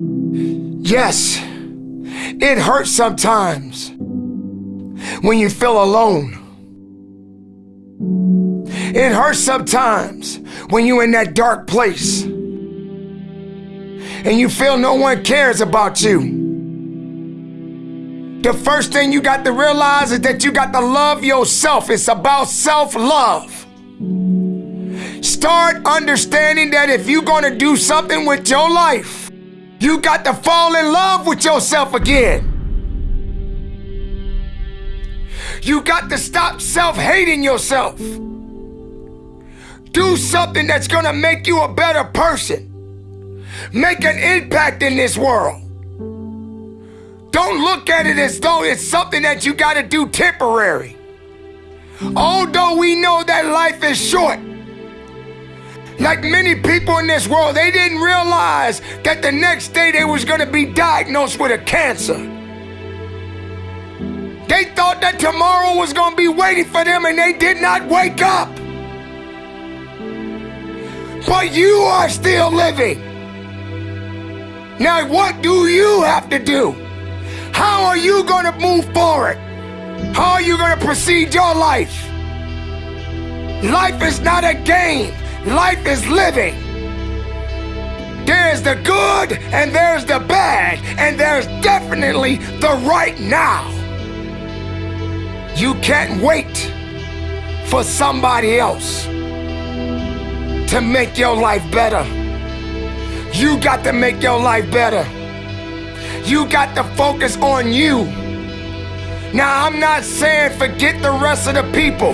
Yes, it hurts sometimes when you feel alone. It hurts sometimes when you're in that dark place and you feel no one cares about you. The first thing you got to realize is that you got to love yourself. It's about self love. Start understanding that if you're going to do something with your life, you got to fall in love with yourself again. You got to stop self hating yourself. Do something that's going to make you a better person. Make an impact in this world. Don't look at it as though it's something that you got to do temporary. Although we know that life is short, like many people in this world, they didn't realize that the next day they was going to be diagnosed with a cancer. They thought that tomorrow was going to be waiting for them and they did not wake up. But you are still living. Now, what do you have to do? How are you going to move forward? How are you going to proceed your life? Life is not a game. Life is living. There's the good and there's the bad, and there's definitely the right now. You can't wait for somebody else to make your life better. You got to make your life better. You got to focus on you. Now, I'm not saying forget the rest of the people.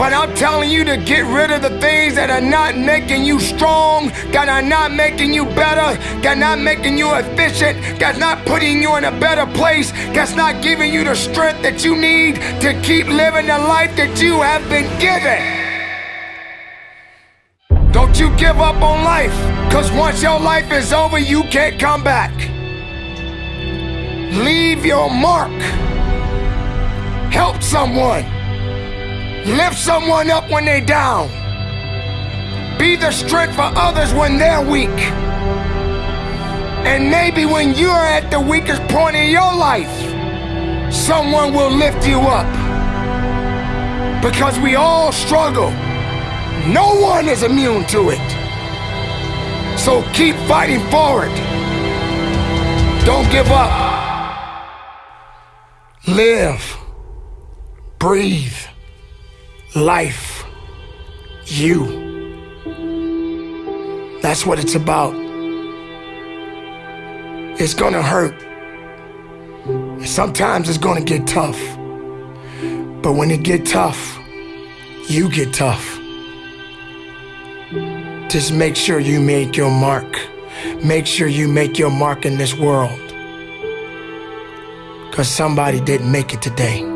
But I'm telling you to get rid of the things that are not making you strong, that are not making you better, that are not making you efficient, that's not putting you in a better place, that's not giving you the strength that you need to keep living the life that you have been given. Don't you give up on life, because once your life is over, you can't come back. Leave your mark. Help someone. Lift someone up when they're down. Be the strength for others when they're weak. And maybe when you're at the weakest point in your life, someone will lift you up. Because we all struggle. No one is immune to it. So keep fighting forward. Don't give up. Live. Breathe life, you. That's what it's about. It's gonna hurt. Sometimes it's gonna get tough. But when it get tough, you get tough. Just make sure you make your mark. Make sure you make your mark in this world. Because somebody didn't make it today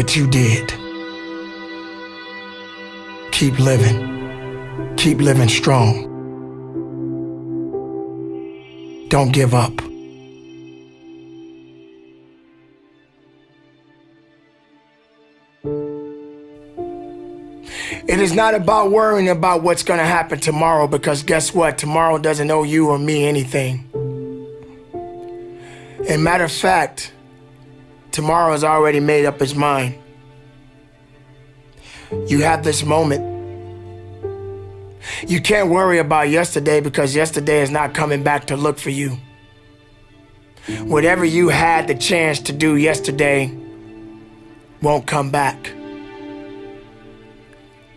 but you did. Keep living. Keep living strong. Don't give up. It is not about worrying about what's going to happen tomorrow because guess what? Tomorrow doesn't owe you or me anything. And matter of fact, Tomorrow has already made up its mind. You have this moment. You can't worry about yesterday because yesterday is not coming back to look for you. Whatever you had the chance to do yesterday won't come back.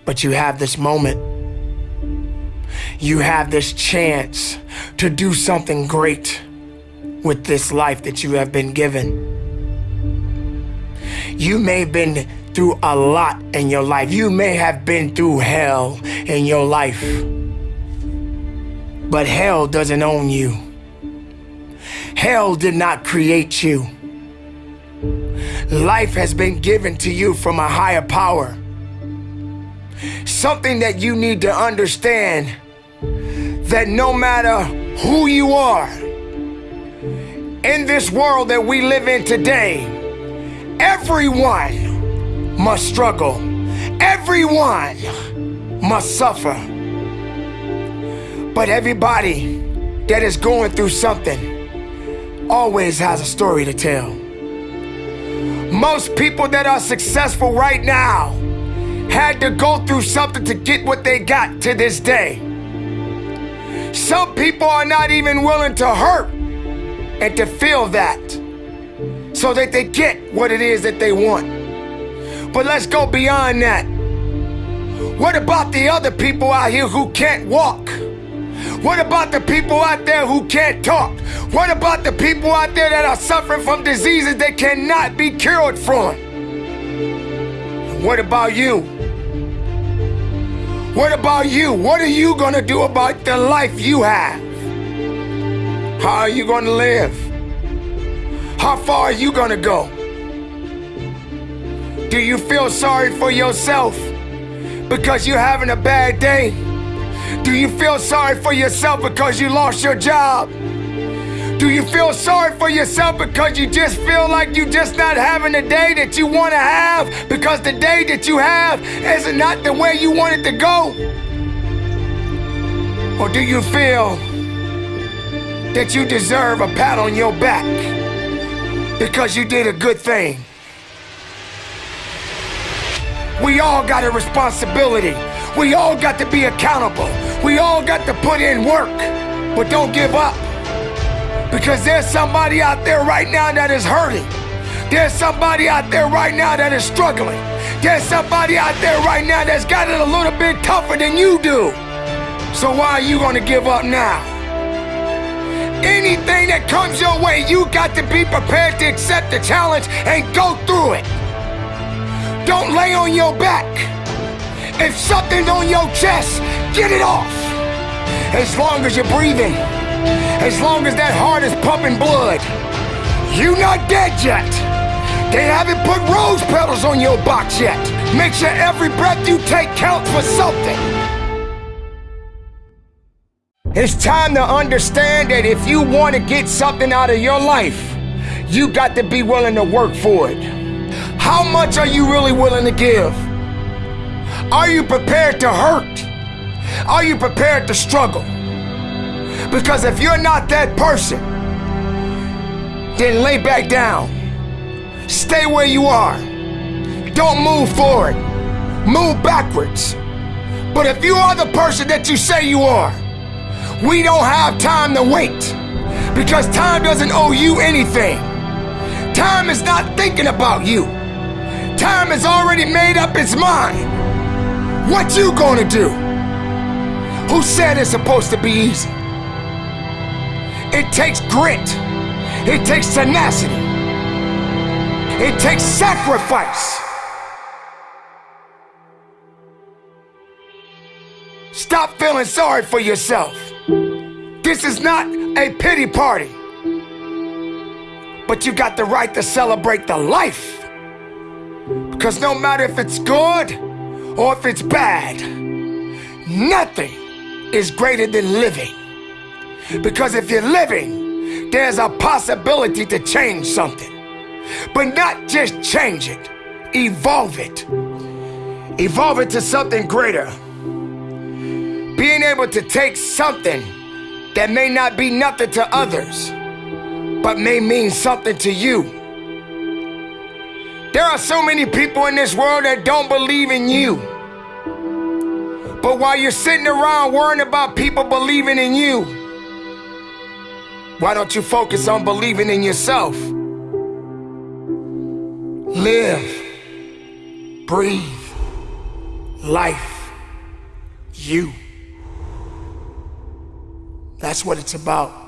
But you have this moment. You have this chance to do something great with this life that you have been given. You may have been through a lot in your life. You may have been through hell in your life. But hell doesn't own you. Hell did not create you. Life has been given to you from a higher power. Something that you need to understand that no matter who you are in this world that we live in today, Everyone must struggle. Everyone must suffer. But everybody that is going through something always has a story to tell. Most people that are successful right now had to go through something to get what they got to this day. Some people are not even willing to hurt and to feel that so that they get what it is that they want. But let's go beyond that. What about the other people out here who can't walk? What about the people out there who can't talk? What about the people out there that are suffering from diseases that cannot be cured from? What about you? What about you? What are you going to do about the life you have? How are you going to live? How far are you to go? Do you feel sorry for yourself because you're having a bad day? Do you feel sorry for yourself because you lost your job? Do you feel sorry for yourself because you just feel like you just not having the day that you want to have because the day that you have is not the way you want it to go? Or do you feel that you deserve a pat on your back because you did a good thing? We all got a responsibility. We all got to be accountable. We all got to put in work. But don't give up. Because there's somebody out there right now that is hurting. There's somebody out there right now that is struggling. There's somebody out there right now that's got it a little bit tougher than you do. So why are you to give up now? Anything that comes your way, you got to be prepared to accept the challenge and go through it. Don't lay on your back. If something's on your chest, get it off. As long as you're breathing, as long as that heart is pumping blood, you're not dead yet. They haven't put rose petals on your box yet. Make sure every breath you take counts for something. It's time to understand that if you want to get something out of your life, you got to be willing to work for it. How much are you really willing to give? Are you prepared to hurt? Are you prepared to struggle? Because if you're not that person, then lay back down. Stay where you are. Don't move forward. Move backwards. But if you are the person that you say you are, we don't have time to wait. Because time doesn't owe you anything. Time is not thinking about you. Time has already made up its mind. What you gonna do? Who said it's supposed to be easy? It takes grit. It takes tenacity. It takes sacrifice. Stop feeling sorry for yourself. This is not a pity party. But you got the right to celebrate the life. Because no matter if it's good or if it's bad, nothing is greater than living. Because if you're living, there's a possibility to change something. But not just change it, evolve it. Evolve it to something greater. Being able to take something that may not be nothing to others, but may mean something to you there are so many people in this world that don't believe in you. But while you're sitting around worrying about people believing in you, why don't you focus on believing in yourself? Live, breathe, life, you. That's what it's about.